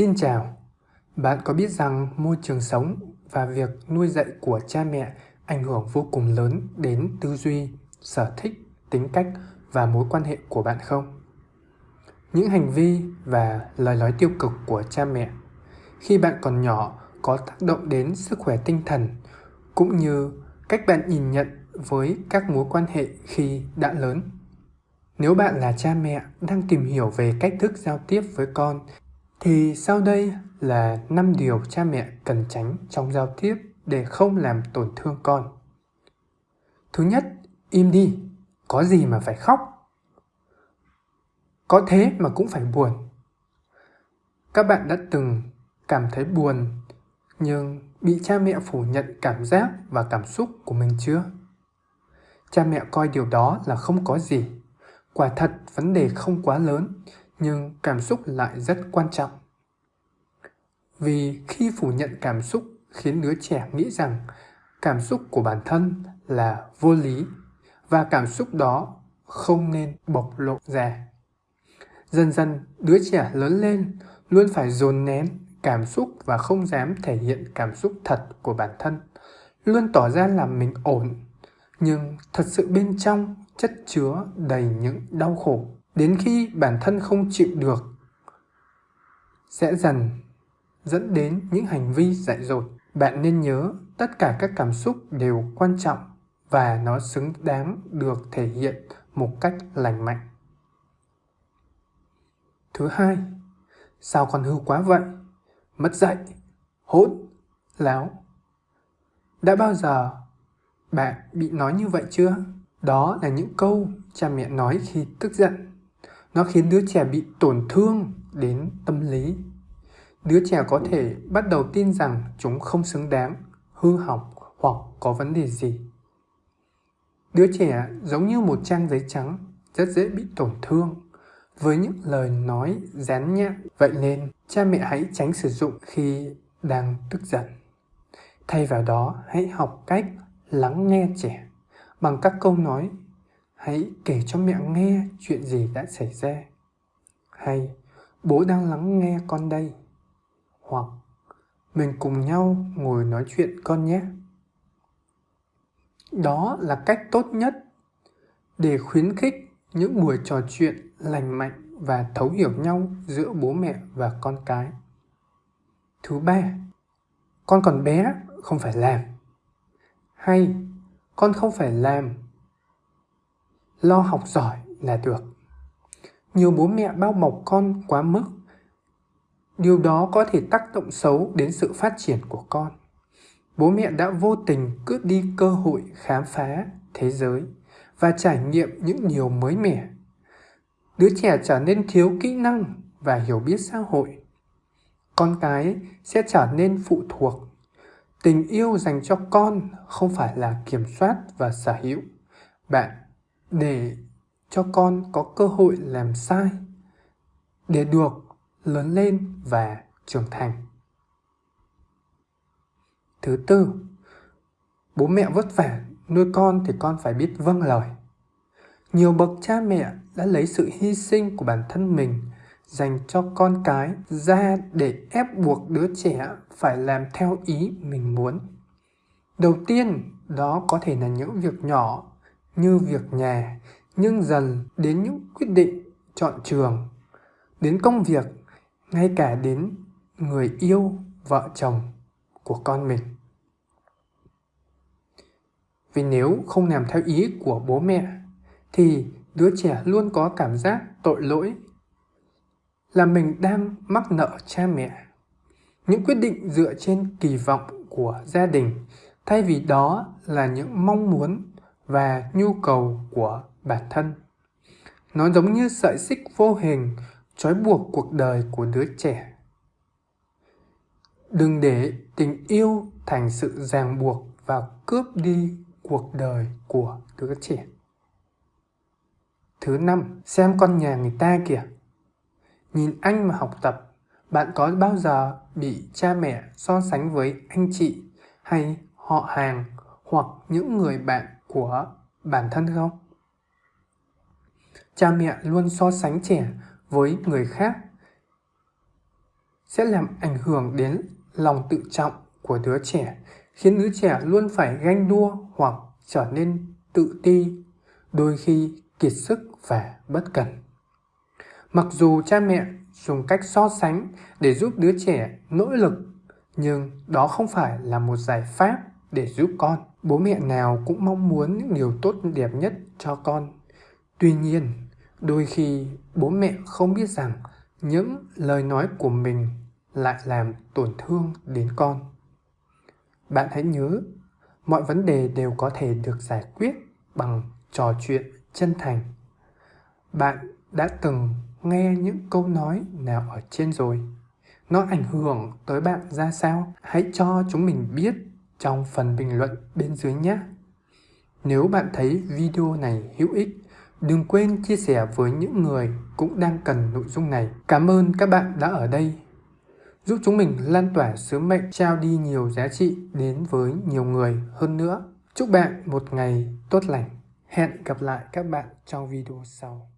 Xin chào, bạn có biết rằng môi trường sống và việc nuôi dạy của cha mẹ ảnh hưởng vô cùng lớn đến tư duy, sở thích, tính cách và mối quan hệ của bạn không? Những hành vi và lời nói tiêu cực của cha mẹ khi bạn còn nhỏ có tác động đến sức khỏe tinh thần cũng như cách bạn nhìn nhận với các mối quan hệ khi đã lớn. Nếu bạn là cha mẹ đang tìm hiểu về cách thức giao tiếp với con thì sau đây là 5 điều cha mẹ cần tránh trong giao tiếp để không làm tổn thương con. Thứ nhất, im đi, có gì mà phải khóc. Có thế mà cũng phải buồn. Các bạn đã từng cảm thấy buồn nhưng bị cha mẹ phủ nhận cảm giác và cảm xúc của mình chưa? Cha mẹ coi điều đó là không có gì. Quả thật vấn đề không quá lớn nhưng cảm xúc lại rất quan trọng. Vì khi phủ nhận cảm xúc khiến đứa trẻ nghĩ rằng cảm xúc của bản thân là vô lý và cảm xúc đó không nên bộc lộ ra. Dần dần, đứa trẻ lớn lên luôn phải dồn nén cảm xúc và không dám thể hiện cảm xúc thật của bản thân, luôn tỏ ra là mình ổn, nhưng thật sự bên trong chất chứa đầy những đau khổ đến khi bản thân không chịu được, sẽ dần dẫn đến những hành vi dại dột. Bạn nên nhớ, tất cả các cảm xúc đều quan trọng và nó xứng đáng được thể hiện một cách lành mạnh. Thứ hai, sao con hư quá vậy? Mất dạy hỗn láo. Đã bao giờ bạn bị nói như vậy chưa? Đó là những câu cha mẹ nói khi tức giận nó khiến đứa trẻ bị tổn thương đến tâm lý. Đứa trẻ có thể bắt đầu tin rằng chúng không xứng đáng, hư hỏng hoặc có vấn đề gì. Đứa trẻ giống như một trang giấy trắng, rất dễ bị tổn thương. Với những lời nói dán nhãn vậy nên, cha mẹ hãy tránh sử dụng khi đang tức giận. Thay vào đó, hãy học cách lắng nghe trẻ bằng các câu nói hãy kể cho mẹ nghe chuyện gì đã xảy ra. Hay, bố đang lắng nghe con đây. Hoặc, mình cùng nhau ngồi nói chuyện con nhé. Đó là cách tốt nhất để khuyến khích những buổi trò chuyện lành mạnh và thấu hiểu nhau giữa bố mẹ và con cái. Thứ ba, con còn bé không phải làm. Hay, con không phải làm lo học giỏi là được. Nhiều bố mẹ bao bọc con quá mức. Điều đó có thể tác động xấu đến sự phát triển của con. Bố mẹ đã vô tình cướp đi cơ hội khám phá thế giới và trải nghiệm những điều mới mẻ. Đứa trẻ trở nên thiếu kỹ năng và hiểu biết xã hội. Con cái sẽ trở nên phụ thuộc. Tình yêu dành cho con không phải là kiểm soát và sở hữu. Bạn để cho con có cơ hội làm sai, để được lớn lên và trưởng thành. Thứ tư, bố mẹ vất vả, nuôi con thì con phải biết vâng lời. Nhiều bậc cha mẹ đã lấy sự hy sinh của bản thân mình dành cho con cái ra để ép buộc đứa trẻ phải làm theo ý mình muốn. Đầu tiên, đó có thể là những việc nhỏ như việc nhà nhưng dần đến những quyết định chọn trường, đến công việc, ngay cả đến người yêu vợ chồng của con mình. Vì nếu không làm theo ý của bố mẹ, thì đứa trẻ luôn có cảm giác tội lỗi là mình đang mắc nợ cha mẹ. Những quyết định dựa trên kỳ vọng của gia đình, thay vì đó là những mong muốn và nhu cầu của bản thân. Nó giống như sợi xích vô hình trói buộc cuộc đời của đứa trẻ. Đừng để tình yêu thành sự ràng buộc và cướp đi cuộc đời của đứa trẻ. Thứ năm, xem con nhà người ta kìa. Nhìn anh mà học tập, bạn có bao giờ bị cha mẹ so sánh với anh chị hay họ hàng hoặc những người bạn của bản thân không cha mẹ luôn so sánh trẻ với người khác sẽ làm ảnh hưởng đến lòng tự trọng của đứa trẻ, khiến đứa trẻ luôn phải ganh đua hoặc trở nên tự ti, đôi khi kiệt sức và bất cẩn. Mặc dù cha mẹ dùng cách so sánh để giúp đứa trẻ nỗ lực, nhưng đó không phải là một giải pháp để giúp con. Bố mẹ nào cũng mong muốn những điều tốt đẹp nhất cho con. Tuy nhiên, đôi khi bố mẹ không biết rằng những lời nói của mình lại làm tổn thương đến con. Bạn hãy nhớ, mọi vấn đề đều có thể được giải quyết bằng trò chuyện chân thành. Bạn đã từng nghe những câu nói nào ở trên rồi? Nó ảnh hưởng tới bạn ra sao? Hãy cho chúng mình biết trong phần bình luận bên dưới nhé. Nếu bạn thấy video này hữu ích, đừng quên chia sẻ với những người cũng đang cần nội dung này. Cảm ơn các bạn đã ở đây. Giúp chúng mình lan tỏa sứ mệnh trao đi nhiều giá trị đến với nhiều người hơn nữa. Chúc bạn một ngày tốt lành. Hẹn gặp lại các bạn trong video sau.